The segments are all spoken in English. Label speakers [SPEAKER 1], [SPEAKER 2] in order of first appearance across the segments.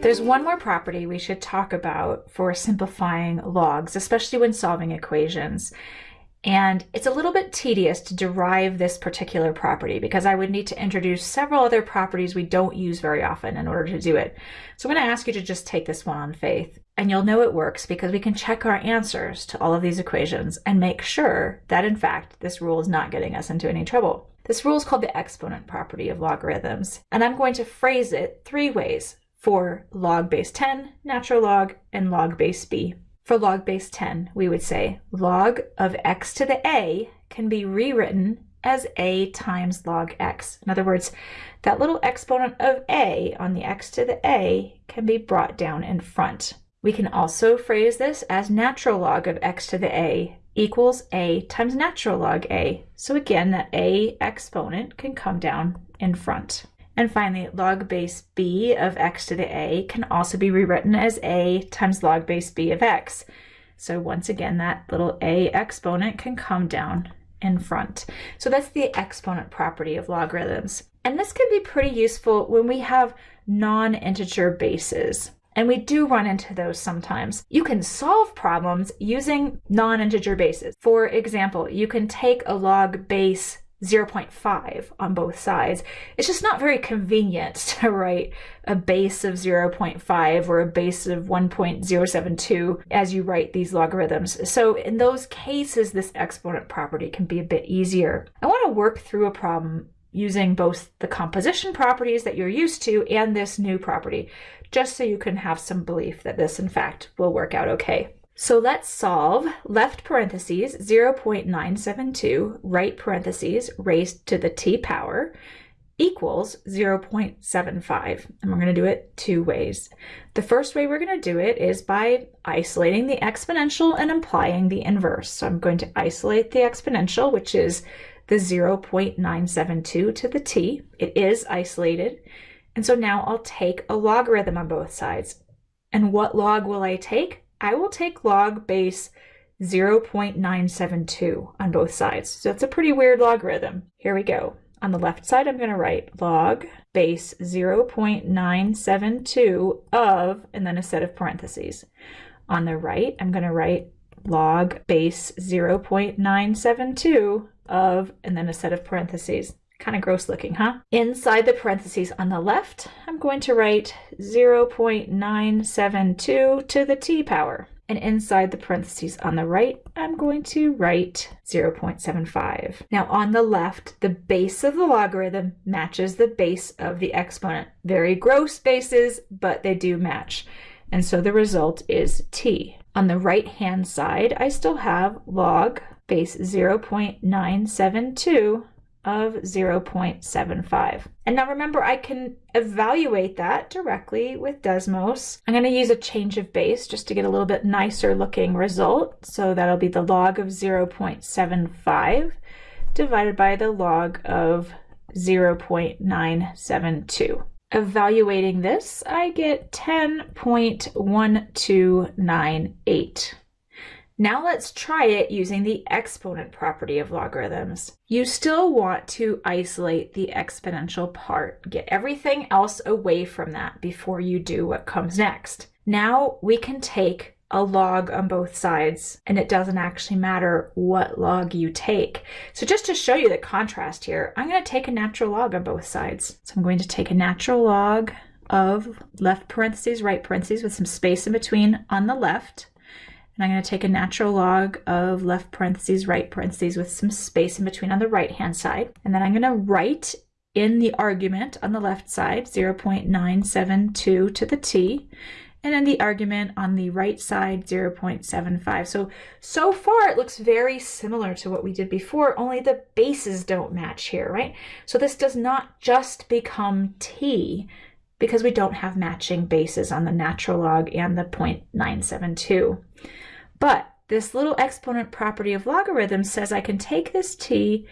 [SPEAKER 1] There's one more property we should talk about for simplifying logs, especially when solving equations. And it's a little bit tedious to derive this particular property because I would need to introduce several other properties we don't use very often in order to do it. So I'm going to ask you to just take this one on faith. And you'll know it works because we can check our answers to all of these equations and make sure that in fact this rule is not getting us into any trouble. This rule is called the exponent property of logarithms. And I'm going to phrase it three ways for log base 10, natural log, and log base b. For log base 10, we would say log of x to the a can be rewritten as a times log x. In other words, that little exponent of a on the x to the a can be brought down in front. We can also phrase this as natural log of x to the a equals a times natural log a. So again, that a exponent can come down in front. And finally, log base b of x to the a can also be rewritten as a times log base b of x. So once again, that little a exponent can come down in front. So that's the exponent property of logarithms. And this can be pretty useful when we have non-integer bases. And we do run into those sometimes. You can solve problems using non-integer bases. For example, you can take a log base 0.5 on both sides. It's just not very convenient to write a base of 0.5 or a base of 1.072 as you write these logarithms. So in those cases, this exponent property can be a bit easier. I want to work through a problem using both the composition properties that you're used to and this new property, just so you can have some belief that this in fact will work out okay. So let's solve left parentheses 0.972, right parentheses raised to the t power equals 0.75. And we're going to do it two ways. The first way we're going to do it is by isolating the exponential and implying the inverse. So I'm going to isolate the exponential, which is the 0.972 to the t. It is isolated. And so now I'll take a logarithm on both sides. And what log will I take? I will take log base 0.972 on both sides. So that's a pretty weird logarithm. Here we go. On the left side, I'm going to write log base 0.972 of, and then a set of parentheses. On the right, I'm going to write log base 0.972 of, and then a set of parentheses. Kind of gross looking, huh? Inside the parentheses on the left, I'm going to write 0.972 to the t power. And inside the parentheses on the right, I'm going to write 0.75. Now on the left, the base of the logarithm matches the base of the exponent. Very gross bases, but they do match. And so the result is t. On the right hand side, I still have log base 0.972 of 0.75. And now remember, I can evaluate that directly with Desmos. I'm going to use a change of base just to get a little bit nicer looking result. So that'll be the log of 0.75 divided by the log of 0.972. Evaluating this, I get 10.1298. Now let's try it using the exponent property of logarithms. You still want to isolate the exponential part. Get everything else away from that before you do what comes next. Now we can take a log on both sides and it doesn't actually matter what log you take. So just to show you the contrast here, I'm going to take a natural log on both sides. So I'm going to take a natural log of left parentheses, right parentheses with some space in between on the left. And I'm going to take a natural log of left parentheses, right parentheses with some space in between on the right hand side. And then I'm going to write in the argument on the left side 0.972 to the t and then the argument on the right side 0.75 so so far it looks very similar to what we did before only the bases don't match here right? So this does not just become t because we don't have matching bases on the natural log and the 0.972 but this little exponent property of logarithms says I can take this t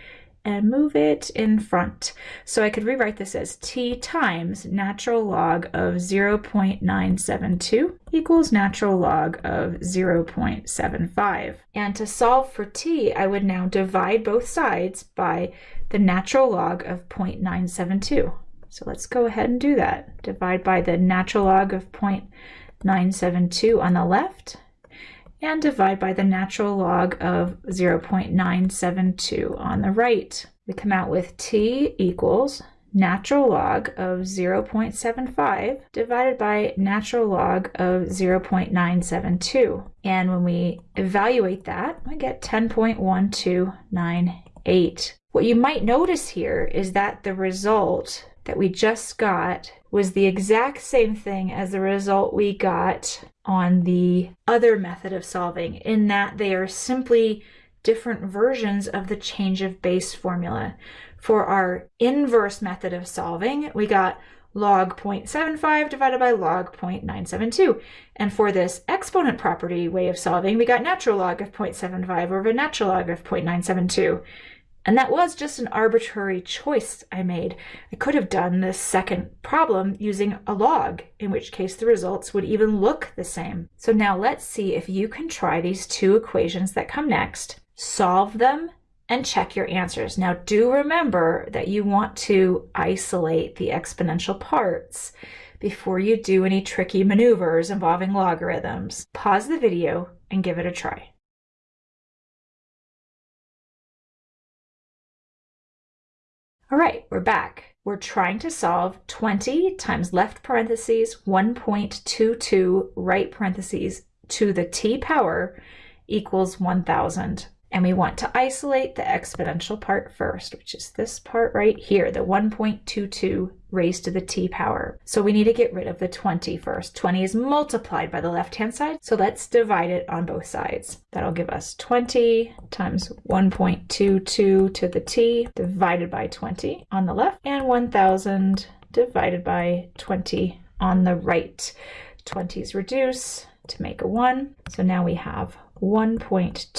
[SPEAKER 1] and move it in front. So I could rewrite this as t times natural log of 0.972 equals natural log of 0.75. And to solve for t, I would now divide both sides by the natural log of 0.972. So let's go ahead and do that. Divide by the natural log of 0.972 on the left and divide by the natural log of 0.972 on the right. We come out with t equals natural log of 0.75 divided by natural log of 0.972. And when we evaluate that, I get 10.1298. What you might notice here is that the result that we just got was the exact same thing as the result we got on the other method of solving in that they are simply different versions of the change of base formula. For our inverse method of solving, we got log 0.75 divided by log 0.972. And for this exponent property way of solving, we got natural log of 0.75 over a natural log of 0.972. And that was just an arbitrary choice I made. I could have done this second problem using a log, in which case the results would even look the same. So now let's see if you can try these two equations that come next, solve them, and check your answers. Now do remember that you want to isolate the exponential parts before you do any tricky maneuvers involving logarithms. Pause the video and give it a try. All right, we're back. We're trying to solve 20 times left parentheses 1.22 right parentheses to the t power equals 1000. And we want to isolate the exponential part first, which is this part right here, the 1.22 raised to the t power. So we need to get rid of the 20 first. 20 is multiplied by the left-hand side, so let's divide it on both sides. That'll give us 20 times 1.22 to the t divided by 20 on the left, and 1,000 divided by 20 on the right. 20s reduce to make a 1, so now we have 1.22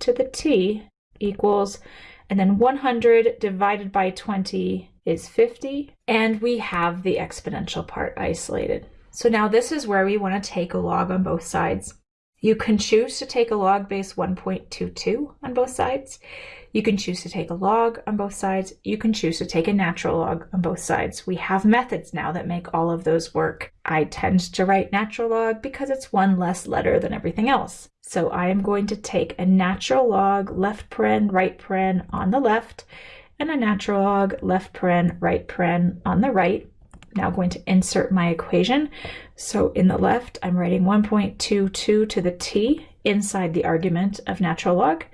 [SPEAKER 1] to the t equals, and then 100 divided by 20 is 50, and we have the exponential part isolated. So now this is where we want to take a log on both sides. You can choose to take a log base 1.22 on both sides. You can choose to take a log on both sides. You can choose to take a natural log on both sides. We have methods now that make all of those work. I tend to write natural log because it's one less letter than everything else. So I am going to take a natural log left paren, right paren on the left, and a natural log left paren, right paren on the right. Now going to insert my equation. So in the left, I'm writing 1.22 to the t inside the argument of natural log.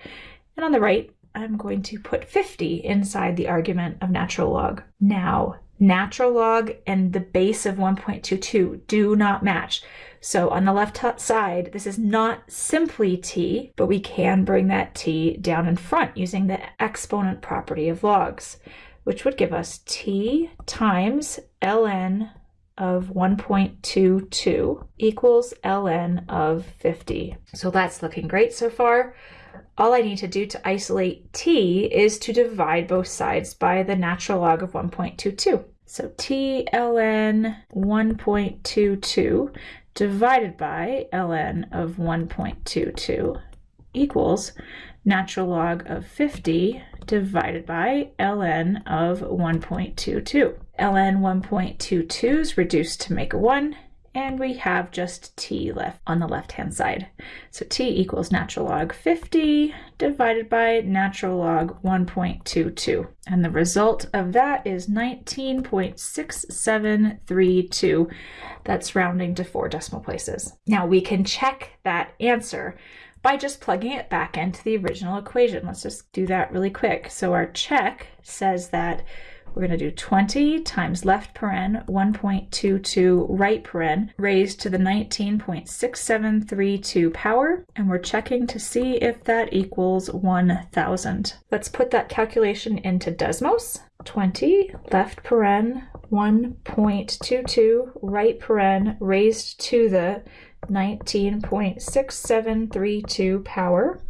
[SPEAKER 1] And on the right, I'm going to put 50 inside the argument of natural log. Now, natural log and the base of 1.22 do not match. So on the left side, this is not simply t, but we can bring that t down in front using the exponent property of logs, which would give us t times ln of 1.22 equals ln of 50. So that's looking great so far all I need to do to isolate t is to divide both sides by the natural log of 1.22. So t ln 1.22 divided by ln of 1.22 equals natural log of 50 divided by ln of 1.22. ln 1.22 is reduced to make a 1, and we have just t left on the left hand side. So t equals natural log 50 divided by natural log 1.22. And the result of that is 19.6732. That's rounding to four decimal places. Now we can check that answer by just plugging it back into the original equation. Let's just do that really quick. So our check says that we're going to do 20 times left paren 1.22 right paren raised to the 19.6732 power, and we're checking to see if that equals 1,000. Let's put that calculation into Desmos. 20 left paren 1.22 right paren raised to the 19.6732 power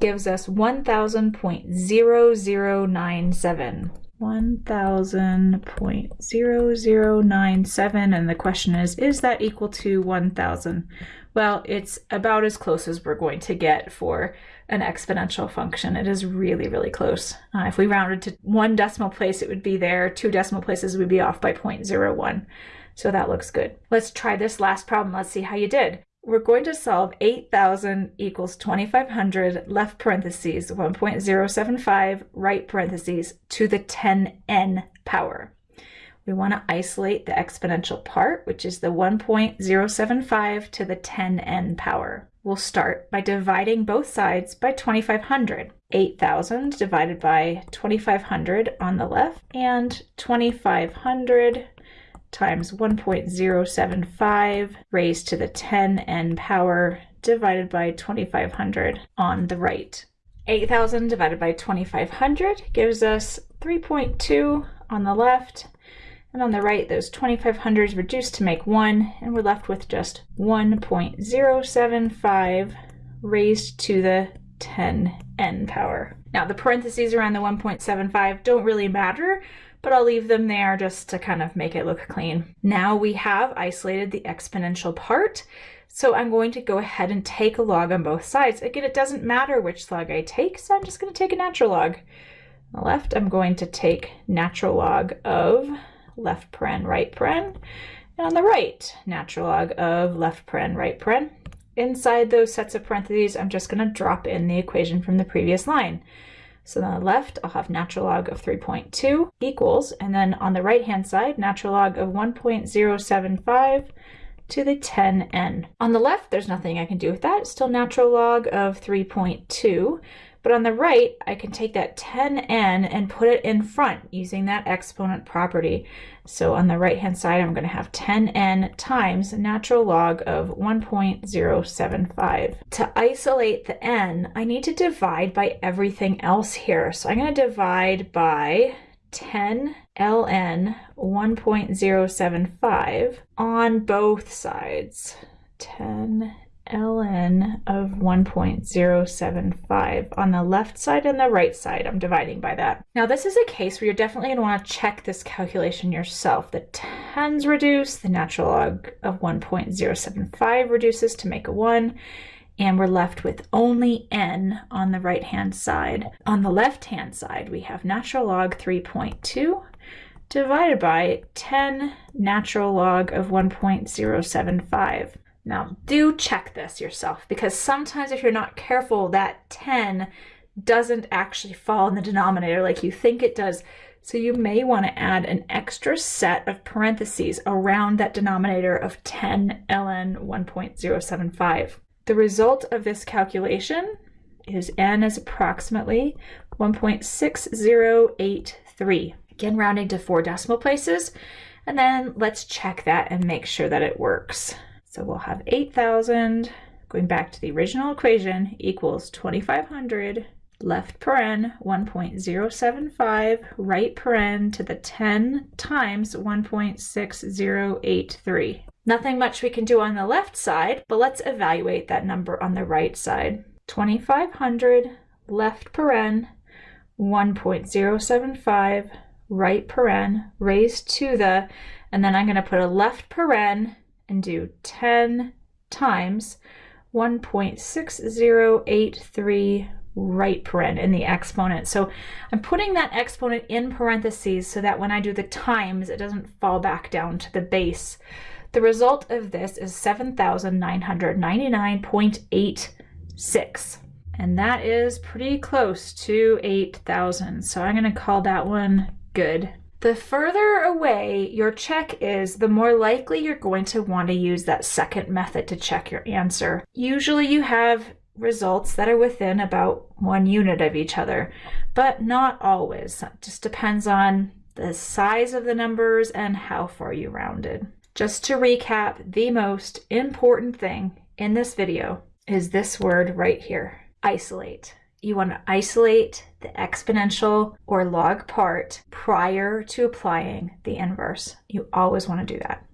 [SPEAKER 1] gives us 1000.0097. 1000.0097 and the question is is that equal to 1000 well it's about as close as we're going to get for an exponential function. It is really, really close. Uh, if we rounded to one decimal place, it would be there. Two decimal places would be off by 0.01. So that looks good. Let's try this last problem. Let's see how you did. We're going to solve 8,000 equals 2,500 left parentheses 1.075 right parentheses to the 10n power. We want to isolate the exponential part, which is the 1.075 to the 10n power. We'll start by dividing both sides by 2,500. 8,000 divided by 2,500 on the left and 2,500 times 1.075 raised to the 10n power divided by 2500 on the right. 8,000 divided by 2500 gives us 3.2 on the left and on the right, those 2500s reduced to make 1, and we're left with just 1.075 raised to the 10n power. Now, the parentheses around the 1.75 don't really matter, but I'll leave them there just to kind of make it look clean. Now we have isolated the exponential part, so I'm going to go ahead and take a log on both sides. Again, it doesn't matter which log I take, so I'm just going to take a natural log. On the left, I'm going to take natural log of left paren, right paren. And on the right, natural log of left paren, right paren. Inside those sets of parentheses, I'm just going to drop in the equation from the previous line. So on the left, I'll have natural log of 3.2 equals, and then on the right-hand side, natural log of 1.075 to the 10n. On the left, there's nothing I can do with that. It's still natural log of 3.2. But on the right, I can take that 10n and put it in front using that exponent property. So on the right-hand side, I'm going to have 10n times natural log of 1.075. To isolate the n, I need to divide by everything else here. So I'm going to divide by 10 ln 1.075 on both sides. 10 ln of 1.075 on the left side and the right side. I'm dividing by that. Now this is a case where you're definitely going to want to check this calculation yourself. The 10s reduce, the natural log of 1.075 reduces to make a 1, and we're left with only n on the right hand side. On the left hand side we have natural log 3.2 divided by 10 natural log of 1.075. Now, do check this yourself because sometimes if you're not careful, that 10 doesn't actually fall in the denominator like you think it does. So you may want to add an extra set of parentheses around that denominator of 10 ln 1.075. The result of this calculation is n is approximately 1.6083. Again, rounding to four decimal places. And then let's check that and make sure that it works. So we'll have 8,000, going back to the original equation, equals 2,500 left paren 1.075 right paren to the 10 times 1.6083. Nothing much we can do on the left side, but let's evaluate that number on the right side. 2500 left paren 1.075 right paren raised to the, and then I'm going to put a left paren and do 10 times 1.6083 right paren in the exponent. So I'm putting that exponent in parentheses so that when I do the times, it doesn't fall back down to the base. The result of this is 7,999.86. And that is pretty close to 8,000. So I'm going to call that one good. The further away your check is, the more likely you're going to want to use that second method to check your answer. Usually you have results that are within about one unit of each other, but not always. It just depends on the size of the numbers and how far you rounded. Just to recap, the most important thing in this video is this word right here, isolate you want to isolate the exponential or log part prior to applying the inverse. You always want to do that.